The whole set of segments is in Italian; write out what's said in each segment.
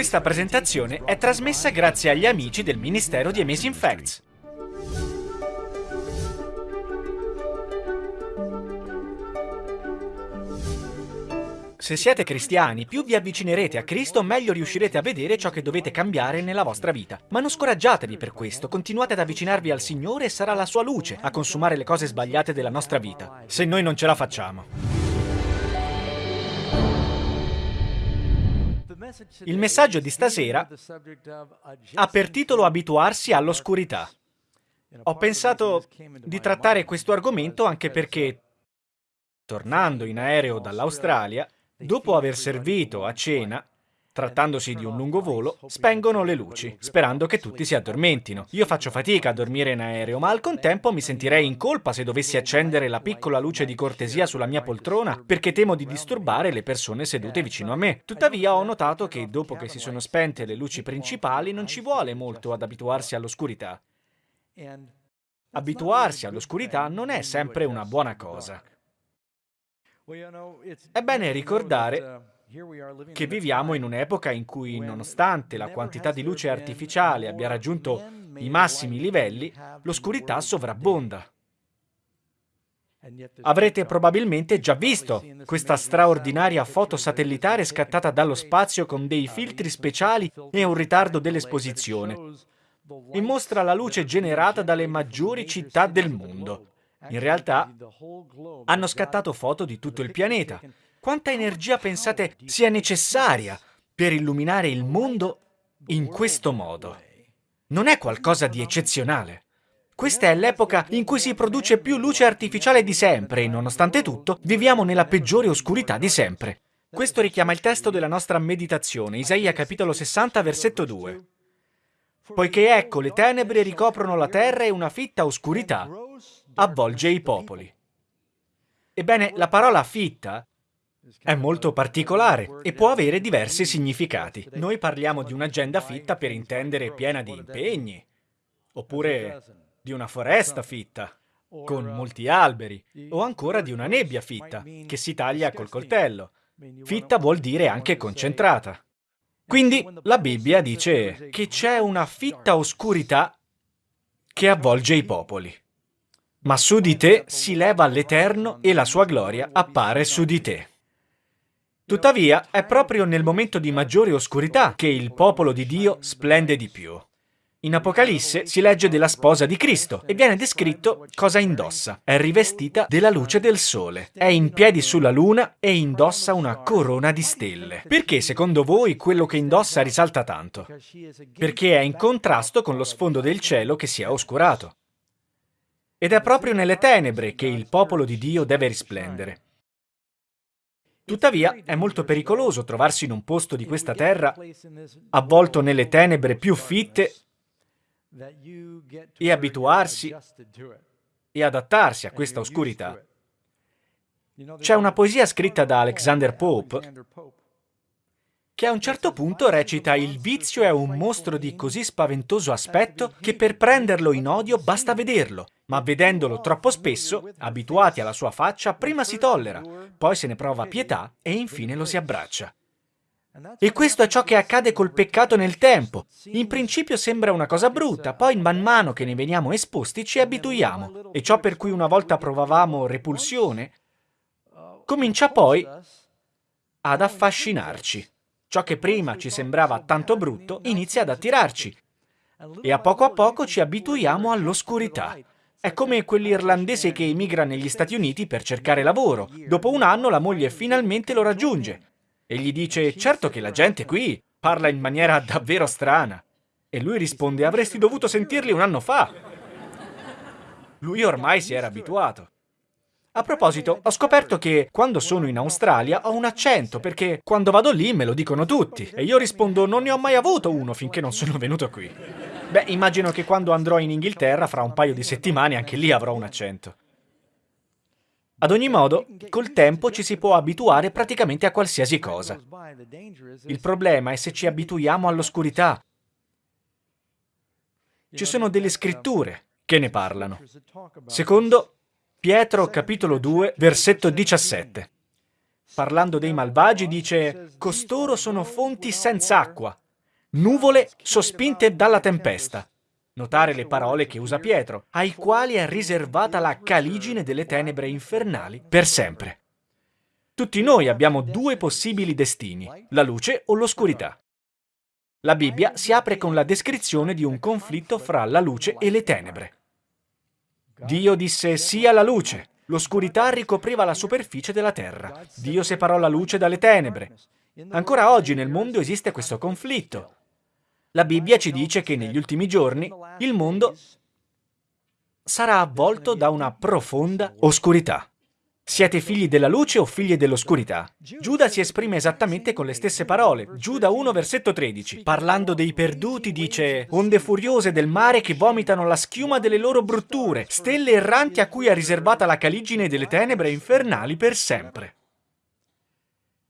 Questa presentazione è trasmessa grazie agli amici del Ministero di Amazing Facts. Se siete cristiani, più vi avvicinerete a Cristo, meglio riuscirete a vedere ciò che dovete cambiare nella vostra vita. Ma non scoraggiatevi per questo, continuate ad avvicinarvi al Signore e sarà la sua luce a consumare le cose sbagliate della nostra vita, se noi non ce la facciamo. Il messaggio di stasera ha per titolo Abituarsi all'oscurità. Ho pensato di trattare questo argomento anche perché, tornando in aereo dall'Australia, Dopo aver servito a cena, trattandosi di un lungo volo, spengono le luci, sperando che tutti si addormentino. Io faccio fatica a dormire in aereo, ma al contempo mi sentirei in colpa se dovessi accendere la piccola luce di cortesia sulla mia poltrona, perché temo di disturbare le persone sedute vicino a me. Tuttavia ho notato che dopo che si sono spente le luci principali non ci vuole molto ad abituarsi all'oscurità. Abituarsi all'oscurità non è sempre una buona cosa. È bene ricordare che viviamo in un'epoca in cui, nonostante la quantità di luce artificiale abbia raggiunto i massimi livelli, l'oscurità sovrabbonda. Avrete probabilmente già visto questa straordinaria foto satellitare scattata dallo spazio con dei filtri speciali e un ritardo dell'esposizione e mostra la luce generata dalle maggiori città del mondo. In realtà hanno scattato foto di tutto il pianeta. Quanta energia pensate sia necessaria per illuminare il mondo in questo modo? Non è qualcosa di eccezionale. Questa è l'epoca in cui si produce più luce artificiale di sempre e, nonostante tutto, viviamo nella peggiore oscurità di sempre. Questo richiama il testo della nostra meditazione, Isaia capitolo 60, versetto 2. Poiché ecco le tenebre ricoprono la terra e una fitta oscurità avvolge i popoli. Ebbene, la parola fitta è molto particolare e può avere diversi significati. Noi parliamo di un'agenda fitta per intendere piena di impegni, oppure di una foresta fitta, con molti alberi, o ancora di una nebbia fitta, che si taglia col coltello. Fitta vuol dire anche concentrata. Quindi la Bibbia dice che c'è una fitta oscurità che avvolge i popoli. Ma su di te si leva l'Eterno e la sua gloria appare su di te. Tuttavia, è proprio nel momento di maggiore oscurità che il popolo di Dio splende di più. In Apocalisse si legge della sposa di Cristo e viene descritto cosa indossa. È rivestita della luce del sole, è in piedi sulla luna e indossa una corona di stelle. Perché secondo voi quello che indossa risalta tanto? Perché è in contrasto con lo sfondo del cielo che si è oscurato. Ed è proprio nelle tenebre che il popolo di Dio deve risplendere. Tuttavia è molto pericoloso trovarsi in un posto di questa terra avvolto nelle tenebre più fitte e abituarsi e adattarsi a questa oscurità. C'è una poesia scritta da Alexander Pope che a un certo punto recita il vizio è un mostro di così spaventoso aspetto che per prenderlo in odio basta vederlo, ma vedendolo troppo spesso, abituati alla sua faccia, prima si tollera, poi se ne prova pietà e infine lo si abbraccia. E questo è ciò che accade col peccato nel tempo. In principio sembra una cosa brutta, poi man mano che ne veniamo esposti ci abituiamo. E ciò per cui una volta provavamo repulsione, comincia poi ad affascinarci. Ciò che prima ci sembrava tanto brutto inizia ad attirarci e a poco a poco ci abituiamo all'oscurità. È come quell'irlandese che emigra negli Stati Uniti per cercare lavoro. Dopo un anno la moglie finalmente lo raggiunge e gli dice certo che la gente qui parla in maniera davvero strana. E lui risponde avresti dovuto sentirli un anno fa. Lui ormai si era abituato. A proposito, ho scoperto che quando sono in Australia ho un accento perché quando vado lì me lo dicono tutti e io rispondo non ne ho mai avuto uno finché non sono venuto qui. Beh, immagino che quando andrò in Inghilterra fra un paio di settimane anche lì avrò un accento. Ad ogni modo, col tempo ci si può abituare praticamente a qualsiasi cosa. Il problema è se ci abituiamo all'oscurità. Ci sono delle scritture che ne parlano. Secondo Pietro capitolo 2, versetto 17. Parlando dei malvagi dice, costoro sono fonti senza acqua, nuvole sospinte dalla tempesta. Notare le parole che usa Pietro, ai quali è riservata la caligine delle tenebre infernali per sempre. Tutti noi abbiamo due possibili destini, la luce o l'oscurità. La Bibbia si apre con la descrizione di un conflitto fra la luce e le tenebre. Dio disse sia la luce. L'oscurità ricopriva la superficie della terra. Dio separò la luce dalle tenebre. Ancora oggi nel mondo esiste questo conflitto. La Bibbia ci dice che negli ultimi giorni il mondo sarà avvolto da una profonda oscurità. Siete figli della luce o figli dell'oscurità? Giuda si esprime esattamente con le stesse parole. Giuda 1 versetto 13. Parlando dei perduti dice Onde furiose del mare che vomitano la schiuma delle loro brutture, stelle erranti a cui è riservata la caligine delle tenebre infernali per sempre.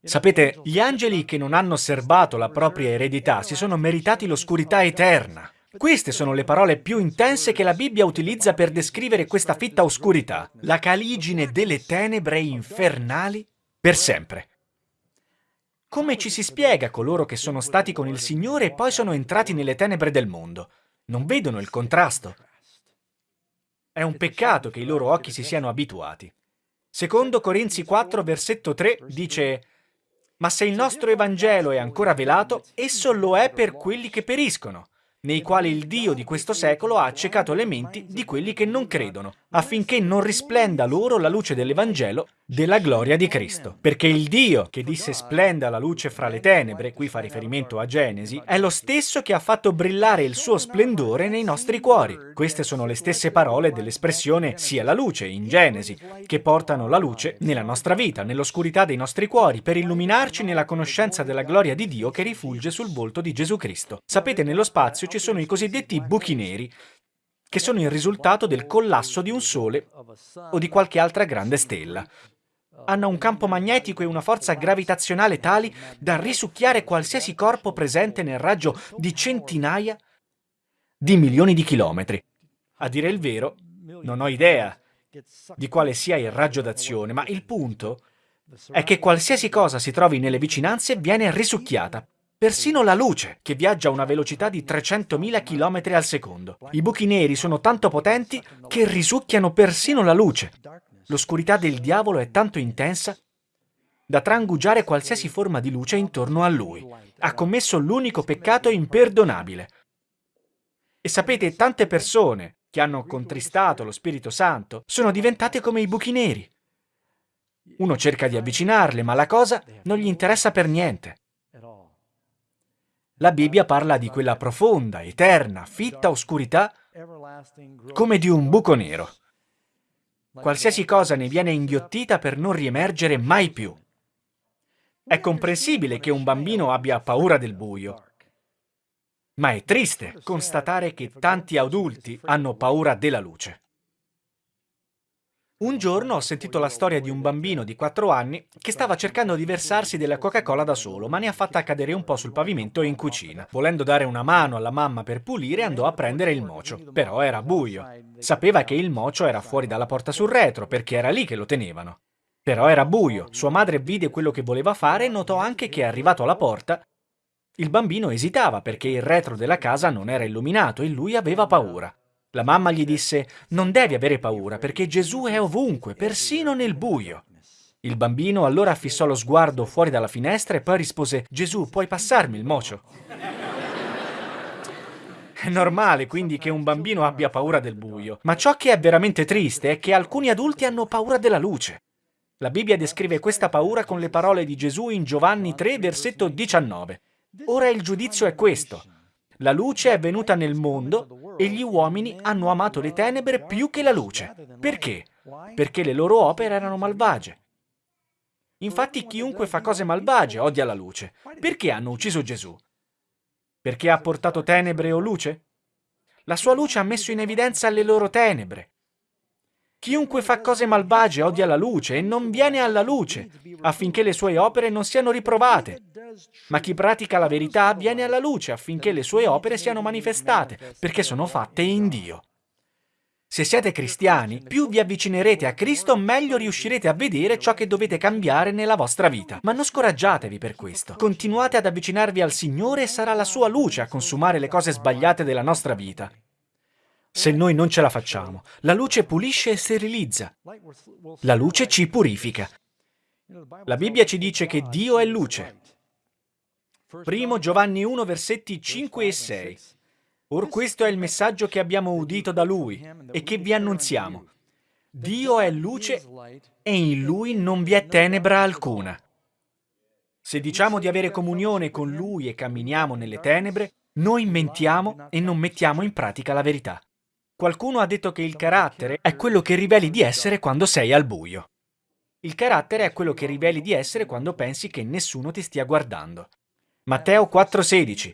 Sapete, gli angeli che non hanno serbato la propria eredità si sono meritati l'oscurità eterna. Queste sono le parole più intense che la Bibbia utilizza per descrivere questa fitta oscurità, la caligine delle tenebre infernali per sempre. Come ci si spiega coloro che sono stati con il Signore e poi sono entrati nelle tenebre del mondo? Non vedono il contrasto. È un peccato che i loro occhi si siano abituati. Secondo Corinzi 4, versetto 3, dice «Ma se il nostro Evangelo è ancora velato, esso lo è per quelli che periscono, nei quali il Dio di questo secolo ha accecato le menti di quelli che non credono, affinché non risplenda loro la luce dell'Evangelo della gloria di Cristo. Perché il Dio che disse splenda la luce fra le tenebre, qui fa riferimento a Genesi, è lo stesso che ha fatto brillare il suo splendore nei nostri cuori. Queste sono le stesse parole dell'espressione sia la luce in Genesi, che portano la luce nella nostra vita, nell'oscurità dei nostri cuori, per illuminarci nella conoscenza della gloria di Dio che rifulge sul volto di Gesù Cristo. Sapete, nello spazio ci sono i cosiddetti buchi neri, che sono il risultato del collasso di un sole o di qualche altra grande stella. Hanno un campo magnetico e una forza gravitazionale tali da risucchiare qualsiasi corpo presente nel raggio di centinaia di milioni di chilometri. A dire il vero, non ho idea di quale sia il raggio d'azione, ma il punto è che qualsiasi cosa si trovi nelle vicinanze viene risucchiata Persino la luce, che viaggia a una velocità di 300.000 km al secondo. I buchi neri sono tanto potenti che risucchiano persino la luce. L'oscurità del diavolo è tanto intensa da trangugiare qualsiasi forma di luce intorno a lui. Ha commesso l'unico peccato imperdonabile. E sapete, tante persone che hanno contristato lo Spirito Santo sono diventate come i buchi neri. Uno cerca di avvicinarle, ma la cosa non gli interessa per niente. La Bibbia parla di quella profonda, eterna, fitta oscurità come di un buco nero. Qualsiasi cosa ne viene inghiottita per non riemergere mai più. È comprensibile che un bambino abbia paura del buio, ma è triste constatare che tanti adulti hanno paura della luce. Un giorno ho sentito la storia di un bambino di 4 anni che stava cercando di versarsi della Coca-Cola da solo, ma ne ha fatta cadere un po' sul pavimento e in cucina. Volendo dare una mano alla mamma per pulire, andò a prendere il mocio. Però era buio. Sapeva che il mocio era fuori dalla porta sul retro, perché era lì che lo tenevano. Però era buio. Sua madre vide quello che voleva fare e notò anche che, arrivato alla porta, il bambino esitava perché il retro della casa non era illuminato e lui aveva paura. La mamma gli disse, non devi avere paura perché Gesù è ovunque, persino nel buio. Il bambino allora fissò lo sguardo fuori dalla finestra e poi rispose, Gesù, puoi passarmi il mocio? È normale quindi che un bambino abbia paura del buio, ma ciò che è veramente triste è che alcuni adulti hanno paura della luce. La Bibbia descrive questa paura con le parole di Gesù in Giovanni 3, versetto 19. Ora il giudizio è questo. La luce è venuta nel mondo e gli uomini hanno amato le tenebre più che la luce. Perché? Perché le loro opere erano malvagie. Infatti chiunque fa cose malvagie odia la luce. Perché hanno ucciso Gesù? Perché ha portato tenebre o luce? La sua luce ha messo in evidenza le loro tenebre. Chiunque fa cose malvagie odia la luce e non viene alla luce, affinché le sue opere non siano riprovate. Ma chi pratica la verità viene alla luce affinché le sue opere siano manifestate, perché sono fatte in Dio. Se siete cristiani, più vi avvicinerete a Cristo, meglio riuscirete a vedere ciò che dovete cambiare nella vostra vita. Ma non scoraggiatevi per questo. Continuate ad avvicinarvi al Signore e sarà la sua luce a consumare le cose sbagliate della nostra vita. Se noi non ce la facciamo, la luce pulisce e sterilizza. La luce ci purifica. La Bibbia ci dice che Dio è luce. Primo Giovanni 1, versetti 5 e 6. Or questo è il messaggio che abbiamo udito da Lui e che vi annunziamo. Dio è luce e in Lui non vi è tenebra alcuna. Se diciamo di avere comunione con Lui e camminiamo nelle tenebre, noi mentiamo e non mettiamo in pratica la verità. Qualcuno ha detto che il carattere è quello che riveli di essere quando sei al buio. Il carattere è quello che riveli di essere quando pensi che nessuno ti stia guardando. Matteo 4,16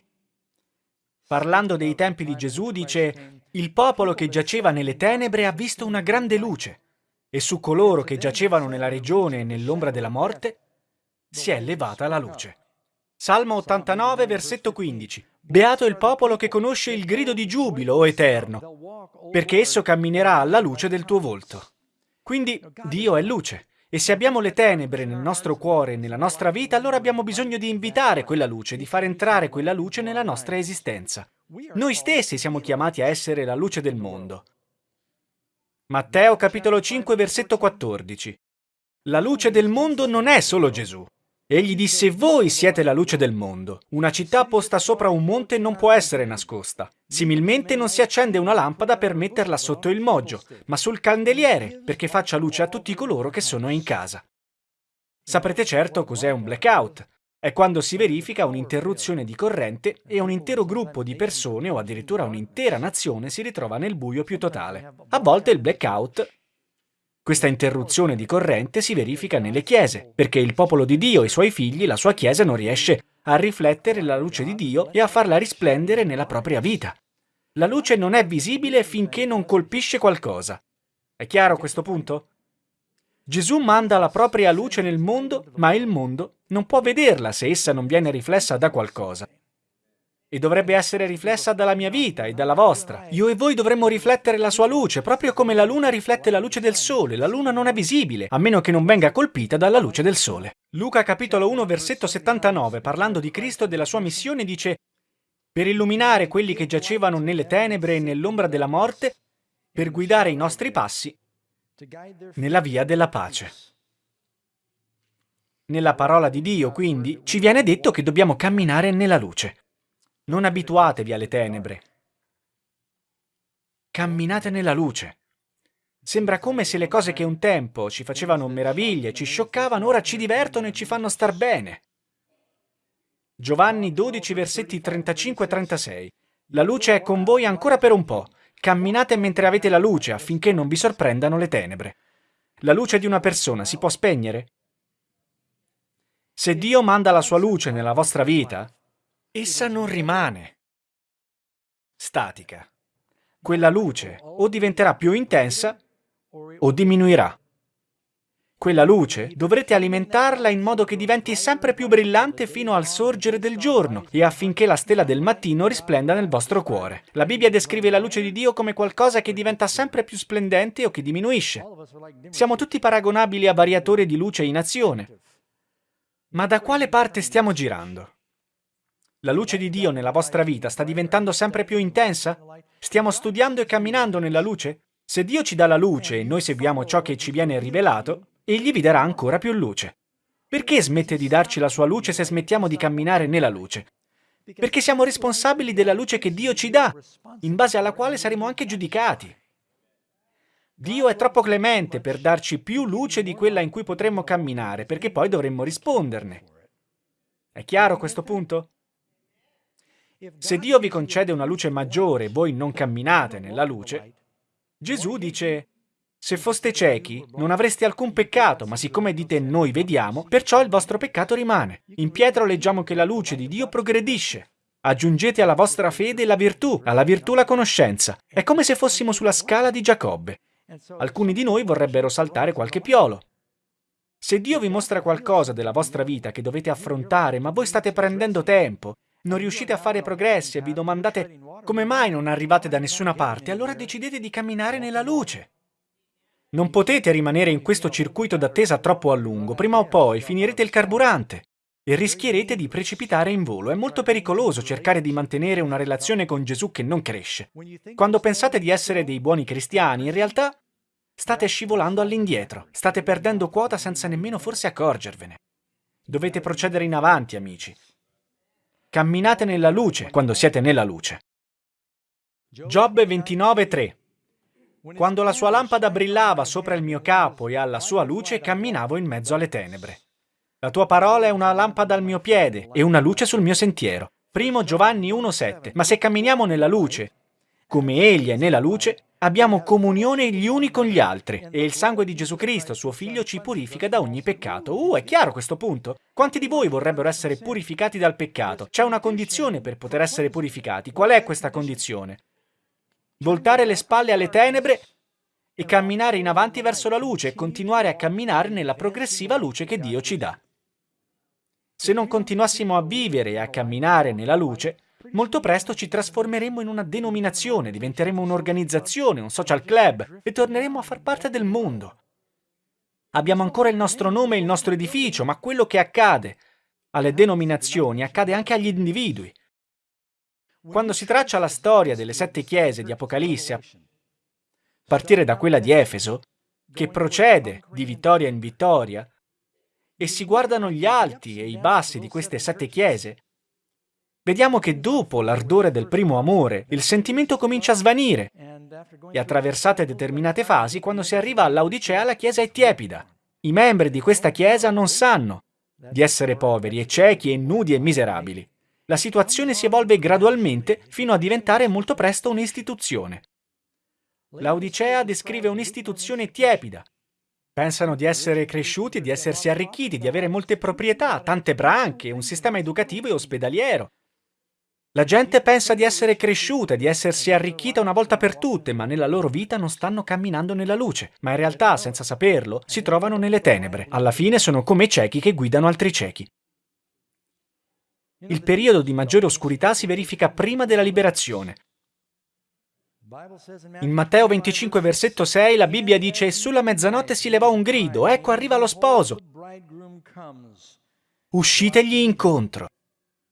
Parlando dei tempi di Gesù dice «Il popolo che giaceva nelle tenebre ha visto una grande luce e su coloro che giacevano nella regione e nell'ombra della morte si è levata la luce». Salmo 89, versetto 15 Beato il popolo che conosce il grido di giubilo, o Eterno, perché esso camminerà alla luce del tuo volto. Quindi Dio è luce. E se abbiamo le tenebre nel nostro cuore e nella nostra vita, allora abbiamo bisogno di invitare quella luce, di far entrare quella luce nella nostra esistenza. Noi stessi siamo chiamati a essere la luce del mondo. Matteo capitolo 5 versetto 14 La luce del mondo non è solo Gesù. Egli disse, voi siete la luce del mondo. Una città posta sopra un monte non può essere nascosta. Similmente non si accende una lampada per metterla sotto il moggio, ma sul candeliere, perché faccia luce a tutti coloro che sono in casa. Saprete certo cos'è un blackout. È quando si verifica un'interruzione di corrente e un intero gruppo di persone o addirittura un'intera nazione si ritrova nel buio più totale. A volte il blackout questa interruzione di corrente si verifica nelle chiese, perché il popolo di Dio e i suoi figli, la sua chiesa, non riesce a riflettere la luce di Dio e a farla risplendere nella propria vita. La luce non è visibile finché non colpisce qualcosa. È chiaro questo punto? Gesù manda la propria luce nel mondo, ma il mondo non può vederla se essa non viene riflessa da qualcosa e dovrebbe essere riflessa dalla mia vita e dalla vostra. Io e voi dovremmo riflettere la sua luce, proprio come la luna riflette la luce del sole. La luna non è visibile, a meno che non venga colpita dalla luce del sole. Luca capitolo 1 versetto 79, parlando di Cristo e della sua missione, dice per illuminare quelli che giacevano nelle tenebre e nell'ombra della morte, per guidare i nostri passi nella via della pace. Nella parola di Dio, quindi, ci viene detto che dobbiamo camminare nella luce. Non abituatevi alle tenebre. Camminate nella luce. Sembra come se le cose che un tempo ci facevano meraviglie, ci scioccavano, ora ci divertono e ci fanno star bene. Giovanni 12, versetti 35-36. La luce è con voi ancora per un po'. Camminate mentre avete la luce affinché non vi sorprendano le tenebre. La luce di una persona si può spegnere? Se Dio manda la sua luce nella vostra vita, essa non rimane statica. Quella luce o diventerà più intensa o diminuirà. Quella luce dovrete alimentarla in modo che diventi sempre più brillante fino al sorgere del giorno e affinché la stella del mattino risplenda nel vostro cuore. La Bibbia descrive la luce di Dio come qualcosa che diventa sempre più splendente o che diminuisce. Siamo tutti paragonabili a variatori di luce in azione. Ma da quale parte stiamo girando? La luce di Dio nella vostra vita sta diventando sempre più intensa? Stiamo studiando e camminando nella luce? Se Dio ci dà la luce e noi seguiamo ciò che ci viene rivelato, Egli vi darà ancora più luce. Perché smette di darci la sua luce se smettiamo di camminare nella luce? Perché siamo responsabili della luce che Dio ci dà, in base alla quale saremo anche giudicati. Dio è troppo clemente per darci più luce di quella in cui potremmo camminare, perché poi dovremmo risponderne. È chiaro questo punto? Se Dio vi concede una luce maggiore e voi non camminate nella luce, Gesù dice, se foste ciechi non avreste alcun peccato, ma siccome dite noi vediamo, perciò il vostro peccato rimane. In Pietro leggiamo che la luce di Dio progredisce. Aggiungete alla vostra fede la virtù, alla virtù la conoscenza. È come se fossimo sulla scala di Giacobbe. Alcuni di noi vorrebbero saltare qualche piolo. Se Dio vi mostra qualcosa della vostra vita che dovete affrontare, ma voi state prendendo tempo, non riuscite a fare progressi e vi domandate come mai non arrivate da nessuna parte, allora decidete di camminare nella luce. Non potete rimanere in questo circuito d'attesa troppo a lungo, prima o poi finirete il carburante e rischierete di precipitare in volo. È molto pericoloso cercare di mantenere una relazione con Gesù che non cresce. Quando pensate di essere dei buoni cristiani, in realtà state scivolando all'indietro, state perdendo quota senza nemmeno forse accorgervene. Dovete procedere in avanti, amici. Camminate nella luce quando siete nella luce. Giobbe 29.3 Quando la sua lampada brillava sopra il mio capo e alla sua luce camminavo in mezzo alle tenebre. La tua parola è una lampada al mio piede e una luce sul mio sentiero. Primo Giovanni 1,7 Ma se camminiamo nella luce, come Egli è nella luce, abbiamo comunione gli uni con gli altri e il sangue di Gesù Cristo, suo Figlio, ci purifica da ogni peccato. Uh, è chiaro questo punto? Quanti di voi vorrebbero essere purificati dal peccato? C'è una condizione per poter essere purificati. Qual è questa condizione? Voltare le spalle alle tenebre e camminare in avanti verso la luce e continuare a camminare nella progressiva luce che Dio ci dà. Se non continuassimo a vivere e a camminare nella luce, molto presto ci trasformeremo in una denominazione, diventeremo un'organizzazione, un social club e torneremo a far parte del mondo. Abbiamo ancora il nostro nome e il nostro edificio, ma quello che accade alle denominazioni accade anche agli individui. Quando si traccia la storia delle sette chiese di Apocalisse, a partire da quella di Efeso, che procede di vittoria in vittoria, e si guardano gli alti e i bassi di queste sette chiese, vediamo che dopo l'ardore del primo amore, il sentimento comincia a svanire e attraversate determinate fasi, quando si arriva all'Odicea la chiesa è tiepida. I membri di questa chiesa non sanno di essere poveri e ciechi e nudi e miserabili. La situazione si evolve gradualmente fino a diventare molto presto un'istituzione. L'Odicea descrive un'istituzione tiepida, Pensano di essere cresciuti, di essersi arricchiti, di avere molte proprietà, tante branche, un sistema educativo e ospedaliero. La gente pensa di essere cresciuta, di essersi arricchita una volta per tutte, ma nella loro vita non stanno camminando nella luce, ma in realtà, senza saperlo, si trovano nelle tenebre. Alla fine sono come i ciechi che guidano altri ciechi. Il periodo di maggiore oscurità si verifica prima della liberazione, in Matteo 25, versetto 6, la Bibbia dice «Sulla mezzanotte si levò un grido, ecco arriva lo sposo, uscitegli incontro».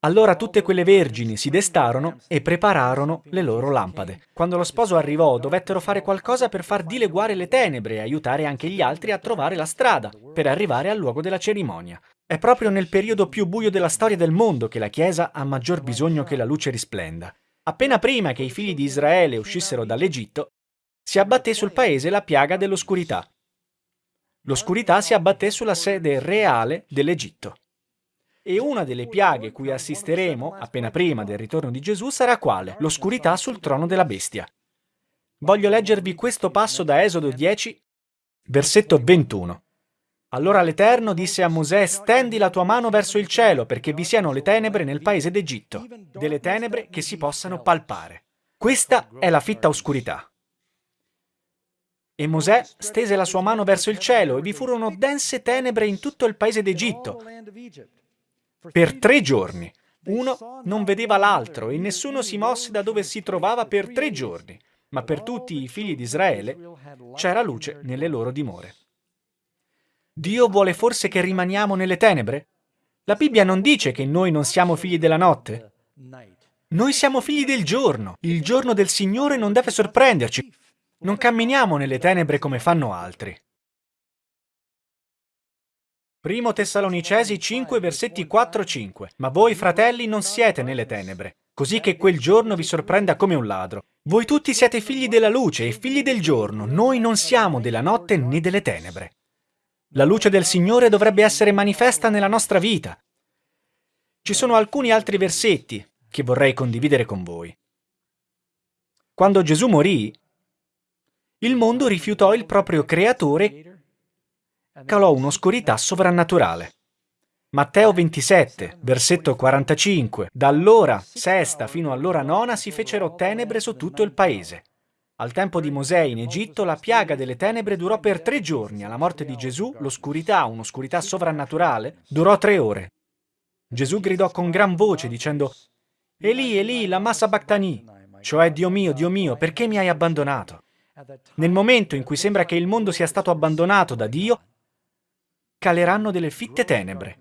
Allora tutte quelle vergini si destarono e prepararono le loro lampade. Quando lo sposo arrivò, dovettero fare qualcosa per far dileguare le tenebre e aiutare anche gli altri a trovare la strada per arrivare al luogo della cerimonia. È proprio nel periodo più buio della storia del mondo che la Chiesa ha maggior bisogno che la luce risplenda. Appena prima che i figli di Israele uscissero dall'Egitto, si abbatté sul paese la piaga dell'oscurità. L'oscurità si abbatté sulla sede reale dell'Egitto. E una delle piaghe cui assisteremo, appena prima del ritorno di Gesù, sarà quale? L'oscurità sul trono della bestia. Voglio leggervi questo passo da Esodo 10, versetto 21. Allora l'Eterno disse a Mosè, stendi la tua mano verso il cielo, perché vi siano le tenebre nel paese d'Egitto, delle tenebre che si possano palpare. Questa è la fitta oscurità. E Mosè stese la sua mano verso il cielo, e vi furono dense tenebre in tutto il paese d'Egitto. Per tre giorni. Uno non vedeva l'altro, e nessuno si mosse da dove si trovava per tre giorni. Ma per tutti i figli di Israele c'era luce nelle loro dimore. Dio vuole forse che rimaniamo nelle tenebre? La Bibbia non dice che noi non siamo figli della notte. Noi siamo figli del giorno. Il giorno del Signore non deve sorprenderci. Non camminiamo nelle tenebre come fanno altri. Primo Tessalonicesi 5, versetti 4-5. Ma voi, fratelli, non siete nelle tenebre, così che quel giorno vi sorprenda come un ladro. Voi tutti siete figli della luce e figli del giorno. Noi non siamo della notte né delle tenebre. La luce del Signore dovrebbe essere manifesta nella nostra vita. Ci sono alcuni altri versetti che vorrei condividere con voi. Quando Gesù morì, il mondo rifiutò il proprio creatore calò un'oscurità sovrannaturale. Matteo 27, versetto 45. Da allora sesta fino all'ora nona si fecero tenebre su tutto il paese. Al tempo di Mosè in Egitto la piaga delle tenebre durò per tre giorni, alla morte di Gesù l'oscurità, un'oscurità sovrannaturale, durò tre ore. Gesù gridò con gran voce dicendo Eli, Eli, la massa Bactani, cioè Dio mio, Dio mio, perché mi hai abbandonato? Nel momento in cui sembra che il mondo sia stato abbandonato da Dio, caleranno delle fitte tenebre.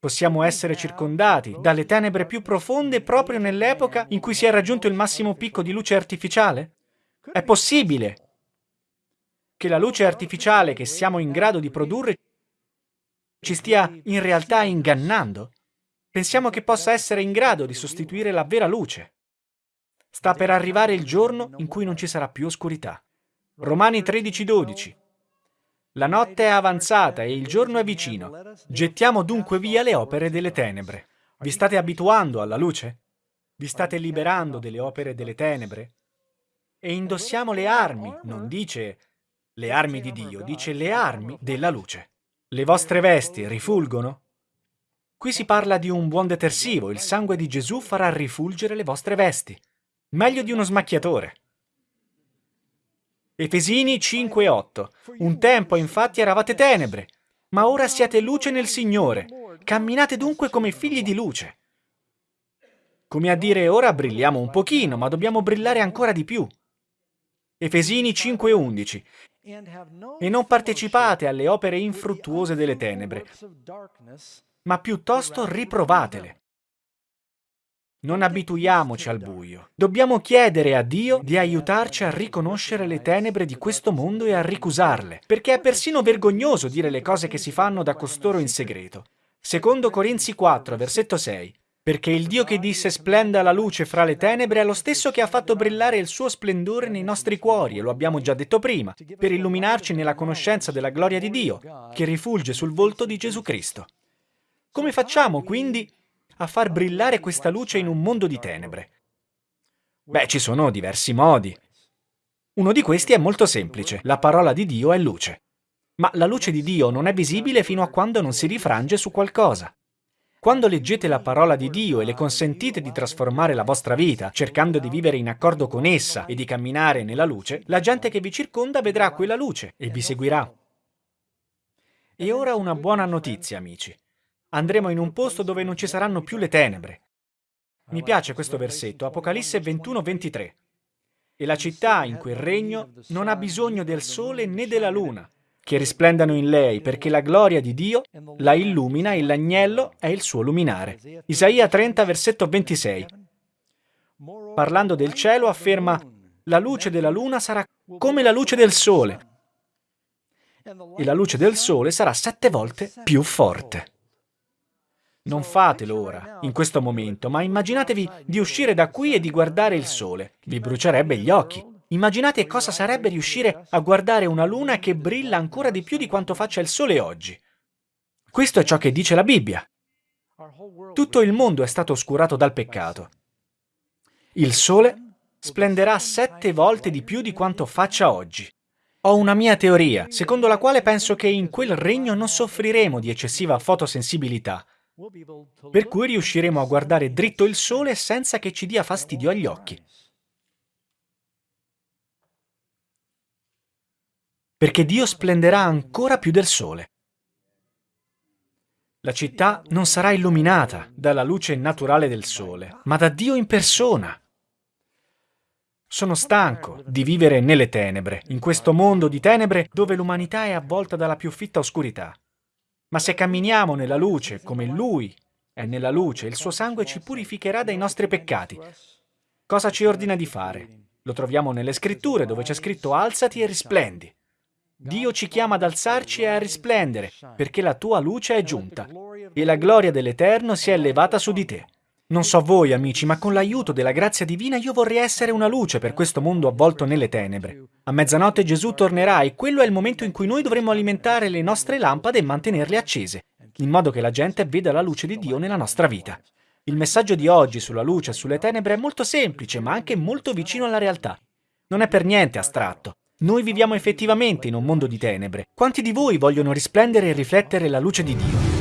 Possiamo essere circondati dalle tenebre più profonde proprio nell'epoca in cui si è raggiunto il massimo picco di luce artificiale? È possibile che la luce artificiale che siamo in grado di produrre ci stia in realtà ingannando? Pensiamo che possa essere in grado di sostituire la vera luce. Sta per arrivare il giorno in cui non ci sarà più oscurità. Romani 13:12 La notte è avanzata e il giorno è vicino. Gettiamo dunque via le opere delle tenebre. Vi state abituando alla luce? Vi state liberando delle opere delle tenebre? E indossiamo le armi, non dice le armi di Dio, dice le armi della luce. Le vostre vesti rifulgono? Qui si parla di un buon detersivo, il sangue di Gesù farà rifulgere le vostre vesti. Meglio di uno smacchiatore. Efesini 5:8 Un tempo infatti eravate tenebre, ma ora siete luce nel Signore. Camminate dunque come figli di luce. Come a dire, ora brilliamo un pochino, ma dobbiamo brillare ancora di più. Efesini 5:11 E non partecipate alle opere infruttuose delle tenebre, ma piuttosto riprovatele. Non abituiamoci al buio. Dobbiamo chiedere a Dio di aiutarci a riconoscere le tenebre di questo mondo e a ricusarle, perché è persino vergognoso dire le cose che si fanno da costoro in segreto. Secondo Corinzi 4, versetto 6. Perché il Dio che disse splenda la luce fra le tenebre è lo stesso che ha fatto brillare il suo splendore nei nostri cuori, e lo abbiamo già detto prima, per illuminarci nella conoscenza della gloria di Dio, che rifulge sul volto di Gesù Cristo. Come facciamo quindi a far brillare questa luce in un mondo di tenebre? Beh, ci sono diversi modi. Uno di questi è molto semplice, la parola di Dio è luce. Ma la luce di Dio non è visibile fino a quando non si rifrange su qualcosa. Quando leggete la parola di Dio e le consentite di trasformare la vostra vita, cercando di vivere in accordo con essa e di camminare nella luce, la gente che vi circonda vedrà quella luce e vi seguirà. E ora una buona notizia, amici. Andremo in un posto dove non ci saranno più le tenebre. Mi piace questo versetto, Apocalisse 21-23. E la città in quel regno non ha bisogno del sole né della luna, che risplendano in lei, perché la gloria di Dio la illumina e l'agnello è il suo luminare. Isaia 30, versetto 26. Parlando del cielo afferma la luce della luna sarà come la luce del sole e la luce del sole sarà sette volte più forte. Non fatelo ora, in questo momento, ma immaginatevi di uscire da qui e di guardare il sole. Vi brucierebbe gli occhi. Immaginate cosa sarebbe riuscire a guardare una luna che brilla ancora di più di quanto faccia il sole oggi. Questo è ciò che dice la Bibbia. Tutto il mondo è stato oscurato dal peccato. Il sole splenderà sette volte di più di quanto faccia oggi. Ho una mia teoria, secondo la quale penso che in quel regno non soffriremo di eccessiva fotosensibilità, per cui riusciremo a guardare dritto il sole senza che ci dia fastidio agli occhi. perché Dio splenderà ancora più del sole. La città non sarà illuminata dalla luce naturale del sole, ma da Dio in persona. Sono stanco di vivere nelle tenebre, in questo mondo di tenebre dove l'umanità è avvolta dalla più fitta oscurità. Ma se camminiamo nella luce come Lui è nella luce, il suo sangue ci purificherà dai nostri peccati. Cosa ci ordina di fare? Lo troviamo nelle scritture dove c'è scritto alzati e risplendi. Dio ci chiama ad alzarci e a risplendere, perché la tua luce è giunta e la gloria dell'Eterno si è elevata su di te. Non so voi, amici, ma con l'aiuto della grazia divina io vorrei essere una luce per questo mondo avvolto nelle tenebre. A mezzanotte Gesù tornerà e quello è il momento in cui noi dovremo alimentare le nostre lampade e mantenerle accese, in modo che la gente veda la luce di Dio nella nostra vita. Il messaggio di oggi sulla luce e sulle tenebre è molto semplice, ma anche molto vicino alla realtà. Non è per niente astratto. Noi viviamo effettivamente in un mondo di tenebre. Quanti di voi vogliono risplendere e riflettere la luce di Dio?